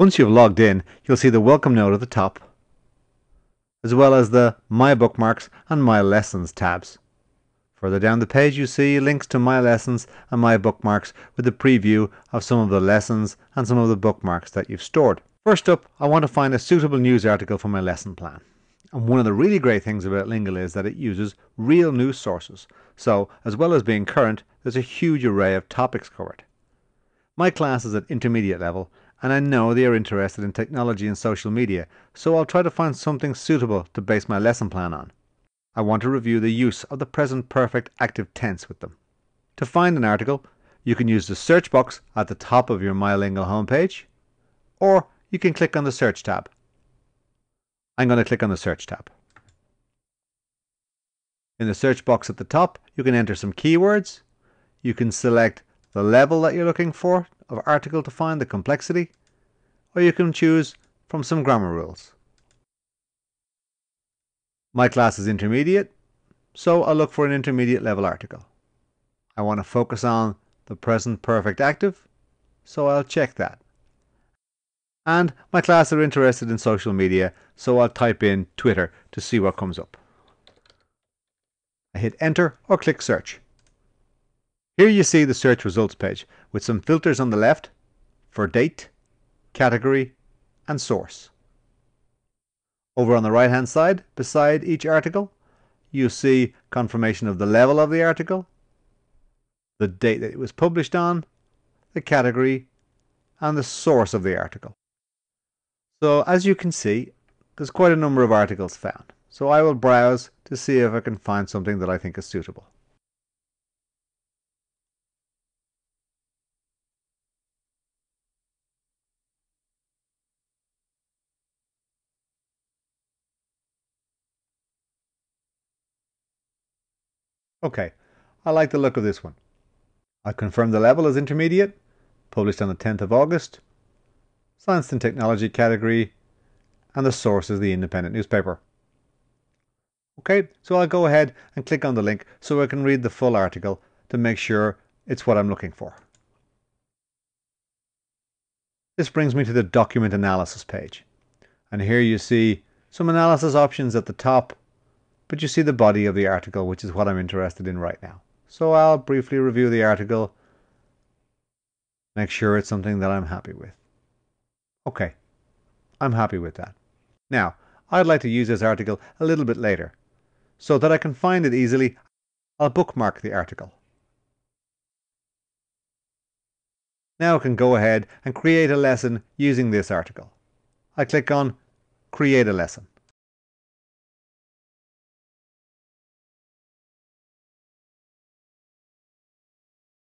Once you've logged in, you'll see the welcome note at the top, as well as the My Bookmarks and My Lessons tabs. Further down the page you see links to My Lessons and My Bookmarks with a preview of some of the lessons and some of the bookmarks that you've stored. First up, I want to find a suitable news article for my lesson plan. And one of the really great things about Lingle is that it uses real news sources. So, as well as being current, there's a huge array of topics covered. My class is at intermediate level and I know they are interested in technology and social media, so I'll try to find something suitable to base my lesson plan on. I want to review the use of the present perfect active tense with them. To find an article, you can use the search box at the top of your MyLingle homepage, or you can click on the search tab. I'm going to click on the search tab. In the search box at the top, you can enter some keywords. You can select the level that you're looking for of article to find the complexity, or you can choose from some grammar rules. My class is intermediate, so I'll look for an intermediate level article. I want to focus on the present perfect active, so I'll check that. And my class are interested in social media, so I'll type in Twitter to see what comes up. I hit enter or click search. Here you see the search results page with some filters on the left for date, category and source. Over on the right hand side, beside each article, you see confirmation of the level of the article, the date that it was published on, the category and the source of the article. So as you can see, there's quite a number of articles found. So I will browse to see if I can find something that I think is suitable. Okay, I like the look of this one. I confirm the level as intermediate, published on the 10th of August, Science and Technology category, and the source is the independent newspaper. Okay, so I'll go ahead and click on the link so I can read the full article to make sure it's what I'm looking for. This brings me to the document analysis page. And here you see some analysis options at the top but you see the body of the article, which is what I'm interested in right now. So I'll briefly review the article, make sure it's something that I'm happy with. Okay, I'm happy with that. Now, I'd like to use this article a little bit later. So that I can find it easily, I'll bookmark the article. Now I can go ahead and create a lesson using this article. I click on Create a Lesson.